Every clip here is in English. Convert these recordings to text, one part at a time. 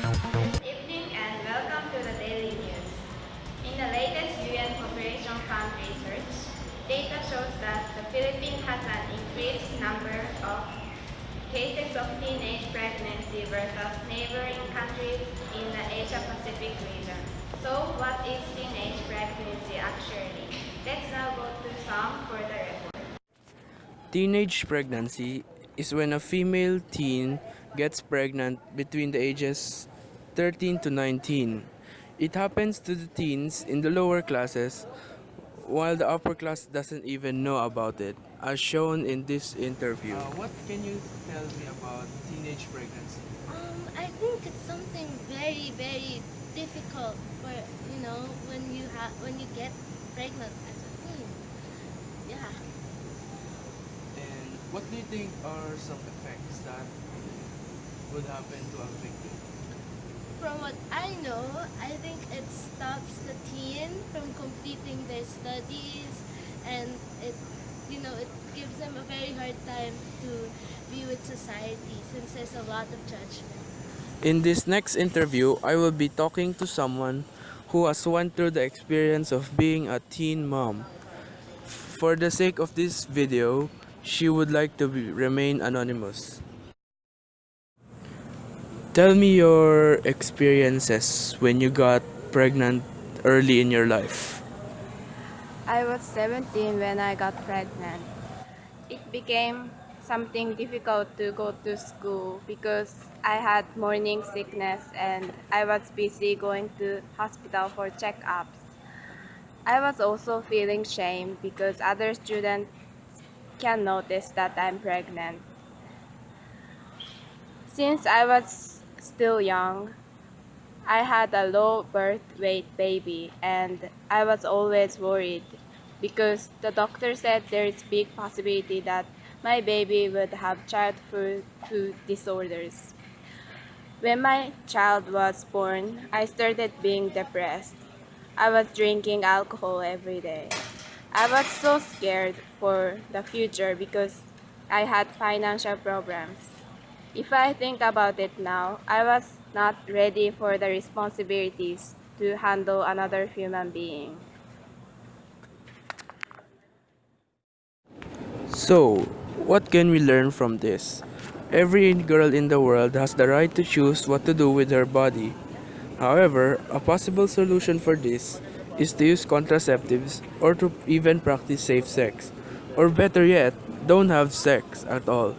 Good evening and welcome to the Daily News. In the latest UN Population Fund research, data shows that the Philippines has an increased number of cases of teenage pregnancy versus neighboring countries in the Asia-Pacific region. So what is teenage pregnancy actually? Let's now go to some further report. Teenage pregnancy is when a female teen gets pregnant between the ages 13 to 19. It happens to the teens in the lower classes while the upper class doesn't even know about it, as shown in this interview. Uh, what can you tell me about teenage pregnancy? Um, I think it's something very, very difficult for you know when you have when you get pregnant as a teen. Yeah. And what do you think are some effects that would happen to a victim? From what I know, I think it stops the teen from completing their studies and it you know it gives them a very hard time to be with society since there's a lot of judgment. In this next interview, I will be talking to someone who has went through the experience of being a teen mom. For the sake of this video, she would like to be, remain anonymous. Tell me your experiences when you got pregnant early in your life. I was 17 when I got pregnant. It became something difficult to go to school because I had morning sickness and I was busy going to hospital for checkups. I was also feeling shame because other students can notice that I'm pregnant. Since I was still young, I had a low birth weight baby and I was always worried because the doctor said there is big possibility that my baby would have childhood food disorders. When my child was born, I started being depressed. I was drinking alcohol every day. I was so scared for the future because I had financial problems. If I think about it now, I was not ready for the responsibilities to handle another human being. So, what can we learn from this? Every girl in the world has the right to choose what to do with her body. However, a possible solution for this is to use contraceptives or to even practice safe sex. Or better yet, don't have sex at all.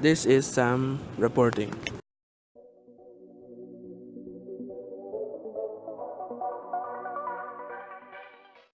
This is Sam reporting.